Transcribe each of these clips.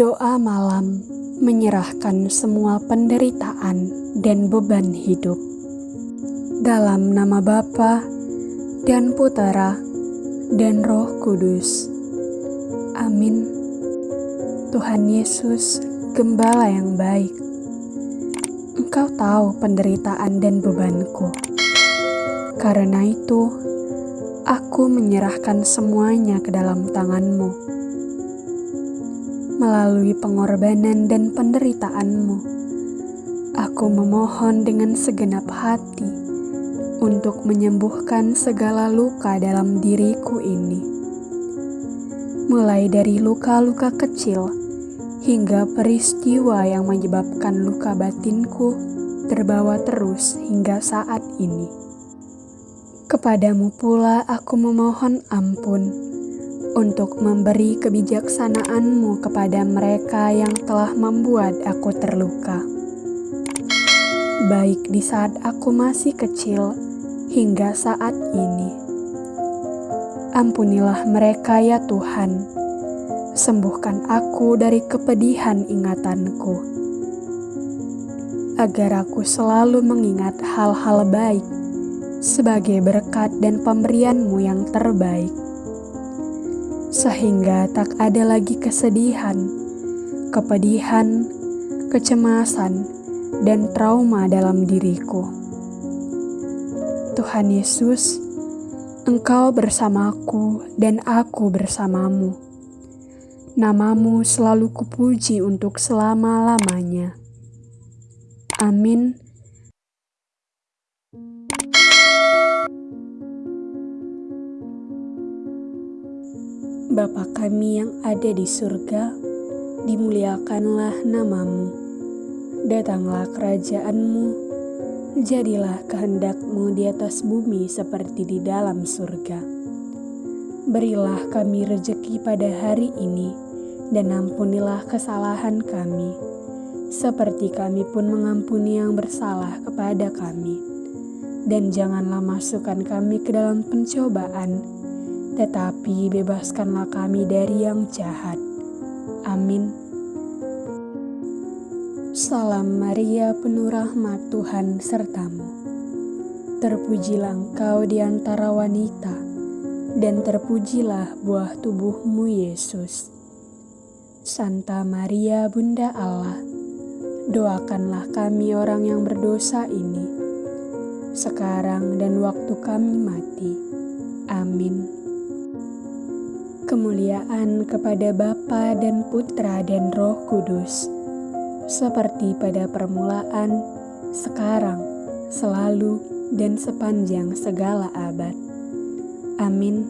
Doa malam menyerahkan semua penderitaan dan beban hidup. Dalam nama Bapa dan Putera dan Roh Kudus. Amin. Tuhan Yesus, Gembala yang baik, Engkau tahu penderitaan dan bebanku. Karena itu, aku menyerahkan semuanya ke dalam tanganmu melalui pengorbanan dan penderitaanmu. Aku memohon dengan segenap hati untuk menyembuhkan segala luka dalam diriku ini. Mulai dari luka-luka kecil hingga peristiwa yang menyebabkan luka batinku terbawa terus hingga saat ini. Kepadamu pula aku memohon ampun untuk memberi kebijaksanaanmu kepada mereka yang telah membuat aku terluka. Baik di saat aku masih kecil hingga saat ini. Ampunilah mereka ya Tuhan, sembuhkan aku dari kepedihan ingatanku. Agar aku selalu mengingat hal-hal baik sebagai berkat dan pemberianmu yang terbaik sehingga tak ada lagi kesedihan, kepedihan, kecemasan, dan trauma dalam diriku. Tuhan Yesus, Engkau bersamaku dan aku bersamamu. Namamu selalu kupuji untuk selama-lamanya. Amin. Bapa kami yang ada di surga, dimuliakanlah namamu. Datanglah kerajaanmu, jadilah kehendakmu di atas bumi seperti di dalam surga. Berilah kami rejeki pada hari ini, dan ampunilah kesalahan kami, seperti kami pun mengampuni yang bersalah kepada kami. Dan janganlah masukkan kami ke dalam pencobaan, tetapi bebaskanlah kami dari yang jahat. Amin. Salam Maria, penuh rahmat Tuhan sertamu. Terpujilah engkau di antara wanita, dan terpujilah buah tubuhmu Yesus. Santa Maria, Bunda Allah, doakanlah kami orang yang berdosa ini, sekarang dan waktu kami mati. Amin kemuliaan kepada Bapa dan Putra dan Roh Kudus, seperti pada permulaan, sekarang, selalu, dan sepanjang segala abad. Amin.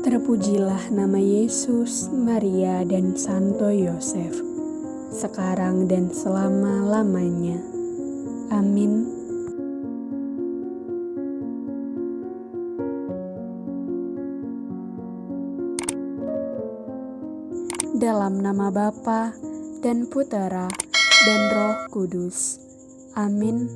Terpujilah nama Yesus, Maria, dan Santo Yosef, sekarang dan selama-lamanya. Amin. Dalam nama Bapa dan Putera dan Roh Kudus. Amin.